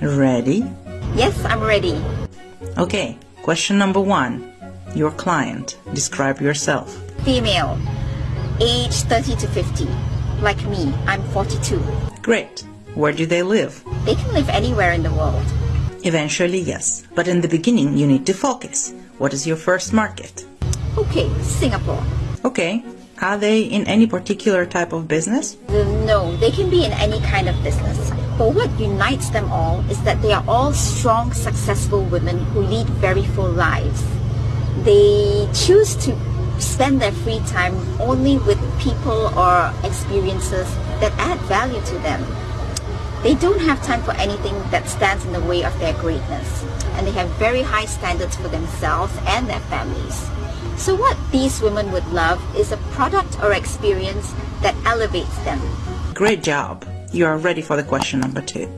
Ready? Yes, I'm ready. Okay, question number one. Your client. Describe yourself. Female, age 30 to 50. Like me, I'm 42. Great. Where do they live? They can live anywhere in the world. Eventually, yes. But in the beginning, you need to focus. What is your first market? Okay, Singapore. Okay. Are they in any particular type of business? No, they can be in any kind of business. But what unites them all is that they are all strong, successful women who lead very full lives. They choose to spend their free time only with people or experiences that add value to them. They don't have time for anything that stands in the way of their greatness, and they have very high standards for themselves and their families. So what these women would love is a product or experience that elevates them. Great job. You are ready for the question number two.